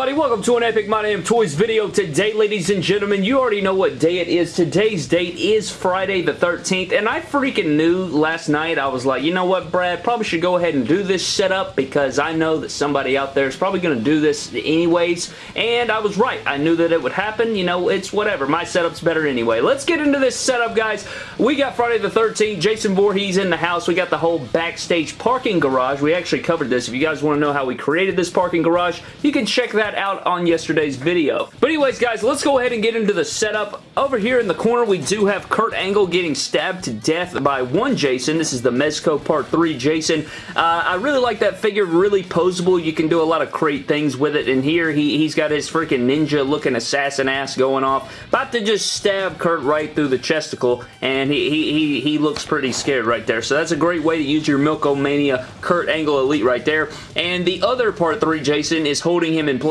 everybody? Welcome to an Epic My Damn Toys video. Today, ladies and gentlemen, you already know what day it is. Today's date is Friday the 13th, and I freaking knew last night, I was like, you know what, Brad, probably should go ahead and do this setup because I know that somebody out there is probably going to do this anyways, and I was right. I knew that it would happen. You know, it's whatever. My setup's better anyway. Let's get into this setup, guys. We got Friday the 13th. Jason Voorhees in the house. We got the whole backstage parking garage. We actually covered this. If you guys want to know how we created this parking garage, you can check that out on yesterday's video. But anyways, guys, let's go ahead and get into the setup. Over here in the corner, we do have Kurt Angle getting stabbed to death by one Jason. This is the Mezco Part 3 Jason. Uh, I really like that figure. Really posable. You can do a lot of great things with it. And here, he, he's got his freaking ninja-looking assassin ass going off. About to just stab Kurt right through the chesticle. And he, he, he, looks pretty scared right there. So that's a great way to use your Milk-O-Mania Kurt Angle Elite right there. And the other Part 3 Jason is holding him in place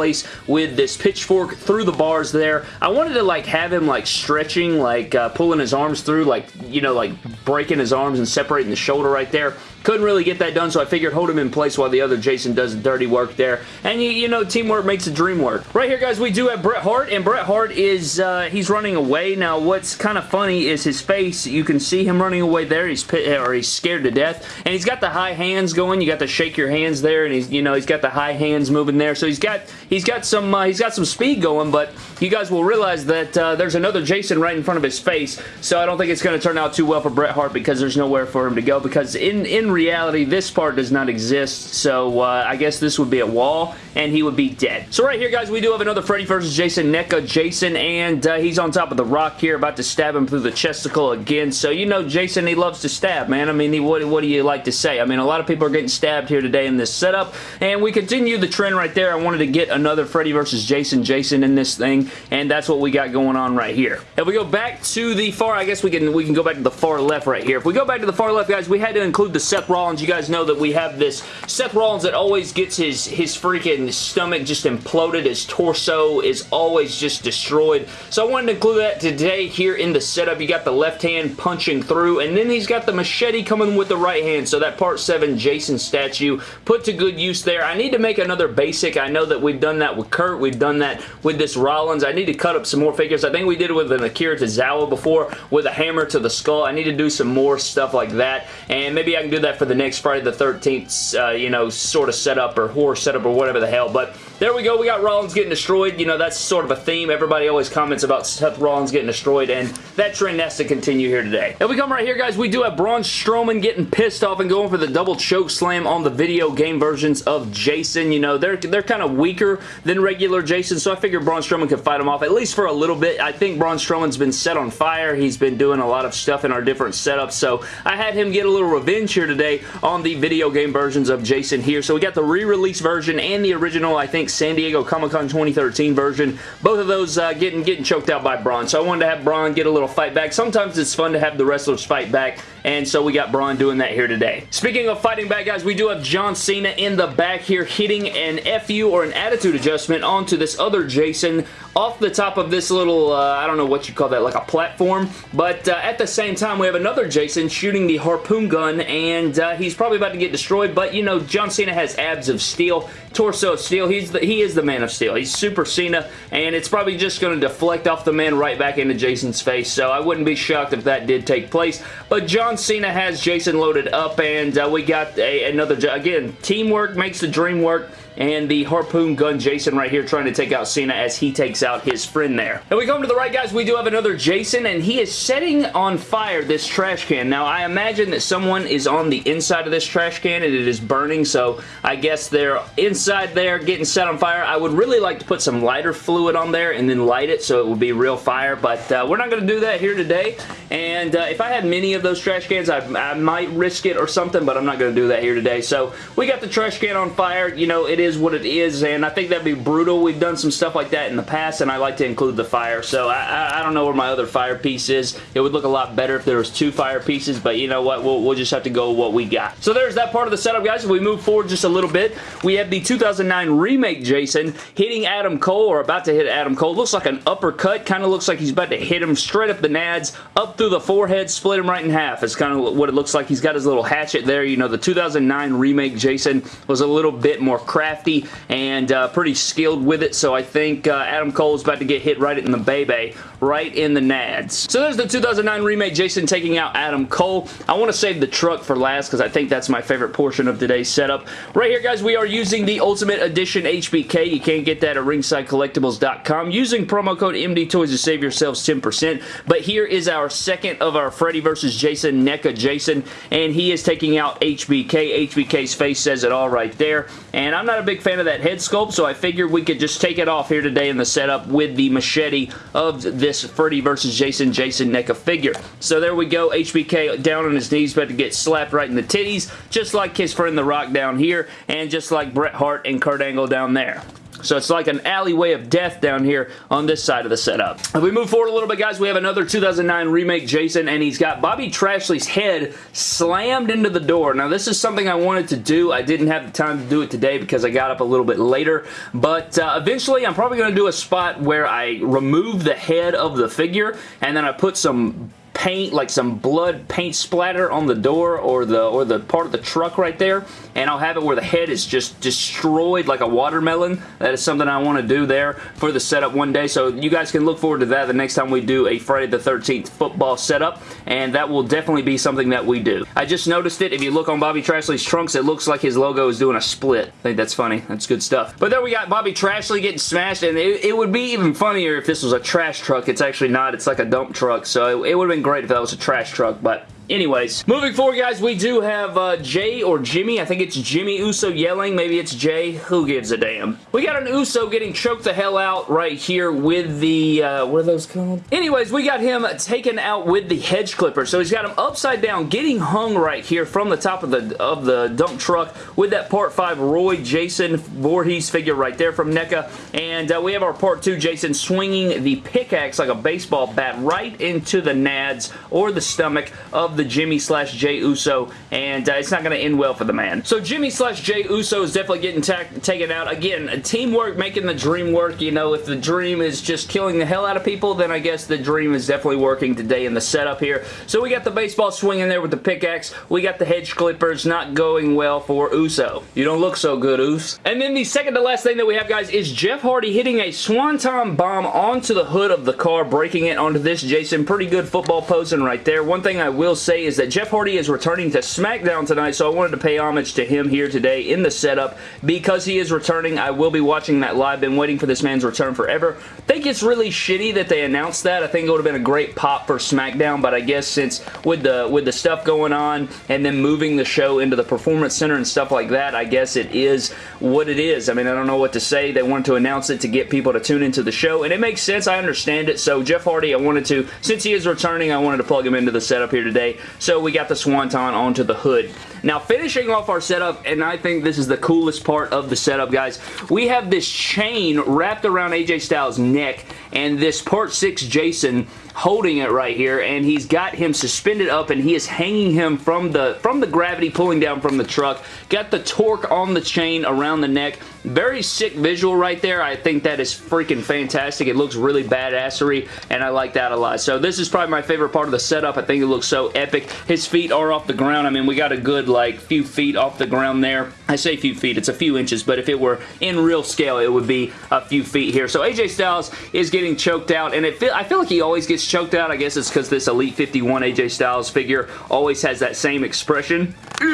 with this pitchfork through the bars there. I wanted to like have him like stretching, like uh, pulling his arms through, like, you know, like breaking his arms and separating the shoulder right there. Couldn't really get that done, so I figured hold him in place while the other Jason does the dirty work there. And, you, you know, teamwork makes the dream work. Right here, guys, we do have Bret Hart, and Bret Hart is, uh, he's running away. Now, what's kind of funny is his face. You can see him running away there. He's pit, or he's scared to death. And he's got the high hands going. You got to shake your hands there, and he's, you know, he's got the high hands moving there. So he's got, he's got some, uh, he's got some speed going, but you guys will realize that uh, there's another Jason right in front of his face. So I don't think it's going to turn out too well for Bret Hart because there's nowhere for him to go. Because in, in reality, this part does not exist, so uh, I guess this would be a wall, and he would be dead. So right here, guys, we do have another Freddy vs. Jason NECA Jason, and uh, he's on top of the rock here, about to stab him through the chesticle again. So, you know, Jason, he loves to stab, man. I mean, he, what, what do you like to say? I mean, a lot of people are getting stabbed here today in this setup, and we continue the trend right there. I wanted to get another Freddy vs. Jason Jason in this thing, and that's what we got going on right here. If we go back to the far, I guess we can we can go back to the far left right here. If we go back to the far left, guys, we had to include the Seth Rollins. You guys know that we have this Seth Rollins that always gets his, his freaking stomach just imploded. His torso is always just destroyed. So I wanted to include that today here in the setup. You got the left hand punching through, and then he's got the machete coming with the right hand. So that Part 7 Jason statue put to good use there. I need to make another basic. I know that we've done that with Kurt. We've done that with this Rollins. I need to cut up some more figures. I think we did it with an Akira Tozawa before with a hammer to the skull. I need to do some more stuff like that, and maybe I can do that for the next Friday the 13th, uh, you know, sort of setup or horror setup or whatever the hell, but there we go. We got Rollins getting destroyed. You know, that's sort of a theme. Everybody always comments about Seth Rollins getting destroyed, and that trend has to continue here today. And we come right here, guys, we do have Braun Strowman getting pissed off and going for the double choke slam on the video game versions of Jason. You know, they're, they're kind of weaker than regular Jason, so I figured Braun Strowman could fight him off, at least for a little bit. I think Braun Strowman's been set on fire. He's been doing a lot of stuff in our different setups, so I had him get a little revenge here today on the video game versions of Jason here. So we got the re-release version and the original, I think, San Diego Comic-Con 2013 version. Both of those uh, getting, getting choked out by Braun. So I wanted to have Braun get a little fight back. Sometimes it's fun to have the wrestlers fight back, and so we got Braun doing that here today. Speaking of fighting back, guys, we do have John Cena in the back here hitting an FU or an attitude adjustment onto this other Jason off the top of this little, uh, I don't know what you call that, like a platform. But uh, at the same time, we have another Jason shooting the harpoon gun, and uh, he's probably about to get destroyed. But, you know, John Cena has abs of steel, torso of steel. He's the, he is the man of steel. He's Super Cena, and it's probably just going to deflect off the man right back into Jason's face. So I wouldn't be shocked if that did take place. But John Cena has Jason loaded up, and uh, we got a, another, again, teamwork makes the dream work and the harpoon gun Jason right here trying to take out Cena as he takes out his friend there. And we come to the right, guys. We do have another Jason, and he is setting on fire this trash can. Now, I imagine that someone is on the inside of this trash can, and it is burning, so I guess they're inside there getting set on fire. I would really like to put some lighter fluid on there and then light it so it would be real fire, but uh, we're not going to do that here today, and uh, if I had many of those trash cans, I, I might risk it or something, but I'm not going to do that here today. So, we got the trash can on fire. You know, it is what it is, and I think that'd be brutal. We've done some stuff like that in the past, and I like to include the fire, so I, I, I don't know where my other fire piece is. It would look a lot better if there was two fire pieces, but you know what? We'll, we'll just have to go with what we got. So there's that part of the setup, guys. If we move forward just a little bit, we have the 2009 remake Jason hitting Adam Cole, or about to hit Adam Cole. Looks like an uppercut. Kind of looks like he's about to hit him straight up the nads, up through the forehead, split him right in half. It's kind of what it looks like. He's got his little hatchet there. You know, the 2009 remake Jason was a little bit more crafty and uh, pretty skilled with it, so I think uh, Adam Cole's about to get hit right in the baby, right in the nads. So there's the 2009 remake Jason taking out Adam Cole. I want to save the truck for last because I think that's my favorite portion of today's setup. Right here, guys, we are using the Ultimate Edition HBK. You can't get that at ringsidecollectibles.com. Using promo code MDTOYS to save yourselves 10%. But here is our second of our Freddy versus Jason NECA Jason, and he is taking out HBK. HBK's face says it all right there. And I'm not a big fan of that head sculpt, so I figured we could just take it off here today in the setup with the machete of this Freddy versus Jason Jason NECA figure. So there we go. HBK down on his knees, about to get slapped right in the titties, just like his friend The Rock down here, and just like Bret Hart and Kurt Angle down there. So it's like an alleyway of death down here on this side of the setup. If we move forward a little bit, guys, we have another 2009 remake Jason, and he's got Bobby Trashley's head slammed into the door. Now, this is something I wanted to do. I didn't have the time to do it today because I got up a little bit later, but uh, eventually I'm probably going to do a spot where I remove the head of the figure, and then I put some paint, like some blood paint splatter on the door or the or the part of the truck right there, and I'll have it where the head is just destroyed like a watermelon. That is something I want to do there for the setup one day, so you guys can look forward to that the next time we do a Friday the 13th football setup, and that will definitely be something that we do. I just noticed it. If you look on Bobby Trashley's trunks, it looks like his logo is doing a split. I think that's funny. That's good stuff. But there we got Bobby Trashley getting smashed, and it, it would be even funnier if this was a trash truck. It's actually not. It's like a dump truck, so it, it would have been great if that was a trash truck, but Anyways, moving forward, guys, we do have uh, Jay or Jimmy. I think it's Jimmy Uso yelling. Maybe it's Jay. Who gives a damn? We got an Uso getting choked the hell out right here with the, uh, what are those called? Anyways, we got him taken out with the hedge clipper. So he's got him upside down, getting hung right here from the top of the of the dump truck with that Part 5 Roy Jason Voorhees figure right there from NECA. And uh, we have our Part 2 Jason swinging the pickaxe like a baseball bat right into the nads or the stomach of the Jimmy slash Jay Uso, and uh, it's not going to end well for the man. So Jimmy slash Jay Uso is definitely getting taken out. Again, teamwork making the dream work. You know, if the dream is just killing the hell out of people, then I guess the dream is definitely working today in the setup here. So we got the baseball swing in there with the pickaxe. We got the hedge clippers not going well for Uso. You don't look so good, Us. And then the second to last thing that we have, guys, is Jeff Hardy hitting a swanton bomb onto the hood of the car, breaking it onto this Jason. Pretty good football posing right there. One thing I will say is that Jeff Hardy is returning to SmackDown tonight, so I wanted to pay homage to him here today in the setup. Because he is returning, I will be watching that live. Been waiting for this man's return forever. I think it's really shitty that they announced that. I think it would have been a great pop for SmackDown, but I guess since with the with the stuff going on and then moving the show into the Performance Center and stuff like that, I guess it is what it is. I mean, I don't know what to say. They wanted to announce it to get people to tune into the show, and it makes sense. I understand it. So Jeff Hardy, I wanted to, since he is returning, I wanted to plug him into the setup here today. So we got the Swanton onto the hood. Now, finishing off our setup, and I think this is the coolest part of the setup, guys, we have this chain wrapped around AJ Styles' neck, and this Part 6 Jason holding it right here and he's got him suspended up and he is hanging him from the from the gravity pulling down from the truck got the torque on the chain around the neck very sick visual right there. I think that is freaking fantastic. It looks really badassery and I like that a lot. So this is probably my favorite part of the setup. I think it looks so epic. His feet are off the ground. I mean we got a good like few feet off the ground there. I say few feet. It's a few inches but if it were in real scale it would be a few feet here. So AJ Styles is getting choked out and it feel, I feel like he always gets choked out. I guess it's because this Elite 51 AJ Styles figure always has that same expression.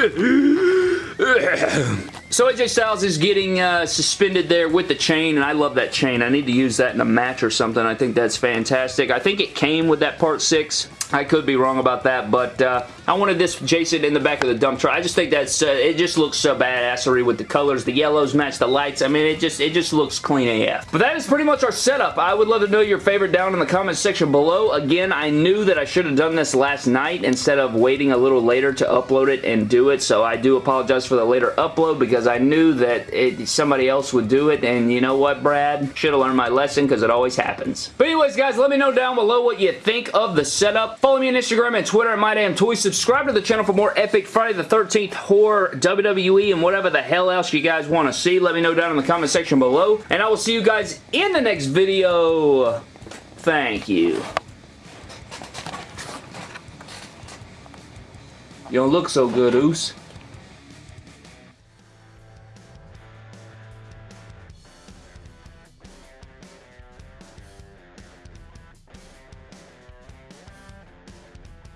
So AJ Styles is getting uh, suspended there with the chain, and I love that chain. I need to use that in a match or something. I think that's fantastic. I think it came with that Part 6. I could be wrong about that, but uh, I wanted this Jason in the back of the dump truck. I just think that's, uh, it just looks so badassery with the colors. The yellows match the lights. I mean, it just, it just looks clean AF. But that is pretty much our setup. I would love to know your favorite down in the comments section below. Again, I knew that I should have done this last night instead of waiting a little later to upload it and do it, so I do apologize for the later upload because I knew that it, somebody else would do it, and you know what, Brad? Should have learned my lesson because it always happens. But anyways, guys, let me know down below what you think of the setup. Follow me on Instagram and Twitter at MyDamnToys. Subscribe to the channel for more epic Friday the 13th horror, WWE, and whatever the hell else you guys want to see. Let me know down in the comment section below. And I will see you guys in the next video. Thank you. You don't look so good, Oos.